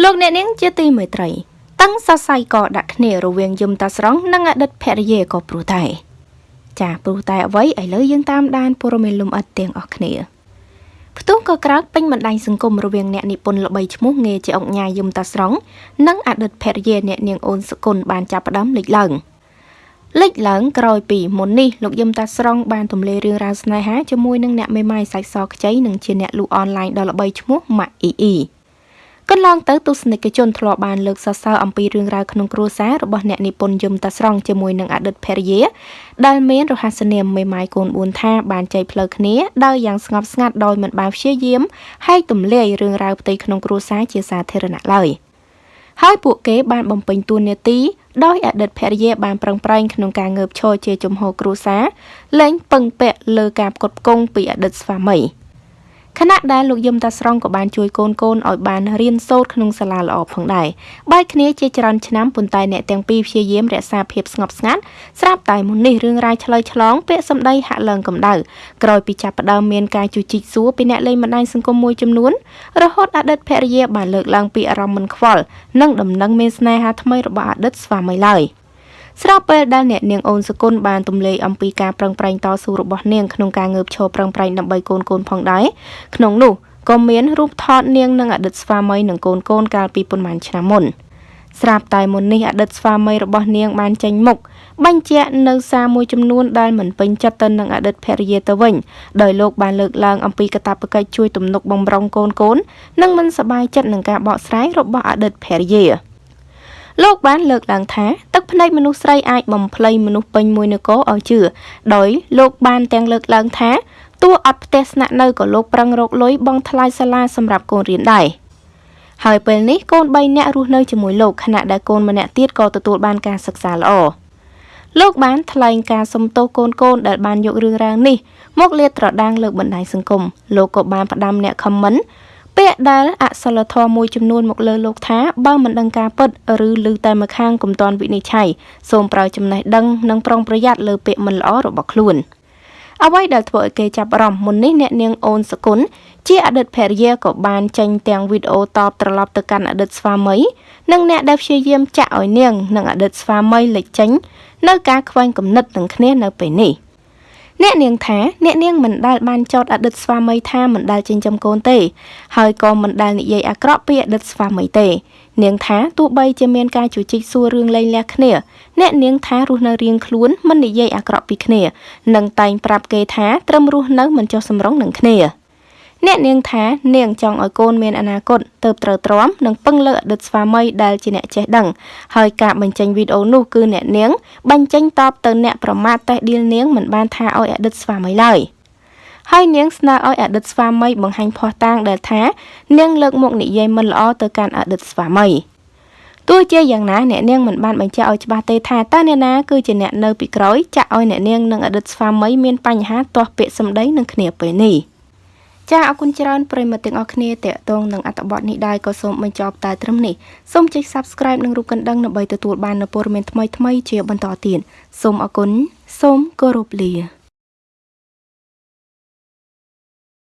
លោកអ្នកនាងជាទីមេត្រីតឹងសរសៃក៏ដាក់គ្នារវាងយមតាស្រង់និងអតីតភរិយាក៏ព្រោះតែចាព្រោះតែអ្វីឥឡូវយើងតាមដានព័ត៌មានលំអិតទាំងអស់គ្នាផ្ទុះក៏ក្រើកពេញបណ្ដាញសង្គមរវាងអ្នកនិពន្ធល្បីឈ្មោះងាយជាអង្គញាយមតាស្រង់និងអតីតភរិយាអ្នកនាងអូនសគុណបានចាប់ផ្ដើមលេចឡើងលេចឡើងក្រោយពីមុននេះលោកយមតាស្រង់បានទម្លាយរឿងរ៉ាវស្នេហាជាមួយនឹងអ្នកមេម៉ាយសាច់សខ្ចីនិងជាអ្នកលូអនឡាញដ៏ល្បីឈ្មោះម៉ាក់អ៊ីអ៊ីក ន្លងទៅទស្សនិកជនធ្លាប់បានលើកសរសើរអំពីរឿងរ៉ាវក្នុងគ្រួសាររបស់អ្នកនិពន្ធយមតាស្រង់ជាមួយនឹងអតីតភរិយាដែលមានរហស្សនាមមេម៉ាយកូន4ថាបានចែកផ្លូវគ្នាដោយយ៉ាងស្ងប់ស្ងាត់ដោយមិនបានព្យាយាមហើយទម្លាយរឿងរ៉ាវផ្ទៃក្នុងគ្រួសារជាសាធារណៈឡើយហើយពួកគេបានបំពេញតួនាទីដោយអតីតភរិយាបានប្រឹងប្រែងក្នុងការងើបឈរជាជំហរគ្រួសារលែងពឹងពាក់លើការផ្គត់ផ្គង់ពីអតីតស្វាមី។ ខណៈដែលលោកយឹមតាស្រង់ក៏បានជួយកូនកូនឲ្យបានរៀនសូត្រក្នុងសាលាល្អផងដែរបែកគ្នាជាច្រើនឆ្នាំប៉ុន្តែអ្នកទាំងពីរព្យាយាមរក្សាភាពស្ងប់ស្ងាត់ស្រាប់តែមុននេះរឿងរ៉ាវឆ្លើយឆ្លងពាក្យសម្ដីហាក់ឡើងកម្ដៅក្រោយពីចាប់ផ្ដើមមានការជជែកសួរពីអ្នកលេងបណ្ដាញសង្គមមួយចំនួនរហូតអតីតភរិយាបានលើកឡើងពីអារម្មណ៍មិនខ្វល់និងដំណឹងមានស្នេហាថ្មីរបស់អតីតស្វាមីឡើយ។ ស្របពេលដែលអ្នកនាងអូនសគុណបានទម្លាយអំពីការប្រឹងប្រែងតស៊ូរបស់នាងក្នុងការងើបឈរប្រឹងប្រែងដើម្បីកូនកូនផងដែរក្នុងនោះក៏មានរូបថតនាងនិងអតីតស្វាមីនិងកូនកូនកាលពីប៉ុន្មានឆ្នាំមុនស្រាប់តែមុននេះអតីតស្វាមីរបស់នាងបានចេញមុខបញ្ជាក់នៅសារមួយចំនួនដែលមិនពេញចិត្តទៅនឹងអតីតភរិយាទៅវិញដោយលោកបានលើកឡើងអំពីកាតព្វកិច្ចជួយទំនុកបំរុងកូនកូននិងមិនសប្បាយចិត្តនឹងការបកស្រាយរបស់អតីតភរិយា លោកបានលើកឡើងថាទឹកភ្នែកមនុស្សស្រីអាចបំភ្លៃមនុស្សពេញមួយនគរឲ្យជឿដោយលោកបានទាំងលើកឡើងថាទោះអត់ផ្ទះស្នាក់នៅក៏លោកប្រឹងរកលុយបង់ថ្លៃសាលាសម្រាប់កូនរៀនដែរហើយពេលនេះកូន3នាក់រស់នៅជាមួយលោកខណៈដែលកូនម្នាក់ទៀតក៏ទទួលបានការសិក្សាល្អលោកបានថ្លែងការសុំទោសកូនកូនដែលបានយករឿងរ៉ាវនេះមកលាតត្រដាងលើបណ្ដាញសង្គមលោកក៏បានផ្ដាំអ្នកខមមិន ពាក្យដែលអសិលធម៌មួយចំនួនមកលើលោកថាបើមិនដឹងការពិតឬឮតែម្ខាងកុំតន់វិនិច្ឆ័យសូមប្រើចំណេះដឹងនិងប្រុងប្រយ័ត្នលើពាក្យមិនល្អរបស់ខ្លួនអ្វីដែលធ្វើឲ្យគេចាប់អារម្មណ៍មុននេះអ្នកនាងអូនសគុណជាអតីតភរិយាក៏បានចេញទាំងវីដេអូតបត្រឡប់ទៅកាន់អតីតស្វាមីនិងអ្នកដែលព្យាយាមចាក់ឲ្យនាងនិងអតីតស្វាមីលេចចេញនៅការខ្វែងគំនិតនឹងគ្នានៅពេលនេះ។ អ្នកនាងថាអ្នកនាងមិនដែលបានចោទអតីតស្វាមីថាមិនដែលចិញ្ចឹមកូនទេ ហើយក៏មិនដែលនិយាយអាក្រក់ពីអតីតស្វាមីទេនាងថាទោះបីជាមានការជជែកសួររឿងលែងលះគ្នាអ្នកនាងថារស់នៅរៀងខ្លួនមិននិយាយអាក្រក់ពីគ្នា និងតែងប្រាប់គេថាត្រឹមរស់នៅមិនចុះសម្រុងនឹងគ្នា អ្នកនាងថានាងចង់ឲ្យកូនមានអនាគតទៅត្រូវទ្រាំនិងពឹងលើអតីតស្វាមីដែលជាអ្នកចេះដឹងហើយការបញ្ចេញវីដេអូនោះគឺអ្នកនាងបញ្ចេញតបទៅអ្នកប្រមាថតេះឌីលនាងមិនបានថាឲ្យអតីតស្វាមីឡើយហើយនាងស្នើឲ្យអតីតស្វាមីបង្ហាញភ័ស្តុតាងដែលថា នាងលើកមុខនិយាយមិនល្អទៅកាន់អតីតស្វាមីទោះជាយ៉ាងណាអ្នកនាងមិនបានបញ្ជាក់ឲ្យច្បាស់ទេថាតើអ្នកណាគឺជាអ្នកនៅពីក្រោយចាក់ឲ្យអ្នកនាងនិងអតីតស្វាមីមានបញ្ហាទាស់ពាក្យសម្ដីនឹងគ្នាពេលនេះ។ ចាអរគុណច្រើនប្រិយមិត្តទាំងអស់គ្នាតេតងនឹងអត្ថបទនេះដែរក៏សូមបញ្ចប់តែត្រឹមនេះសូមចុច Subscribe និងរូបកណ្ដឹងដើម្បីទទួលបាននូវព័ត៌មានថ្មីៗជាបន្តទៀតសូមអរគុណសូមគោរពលា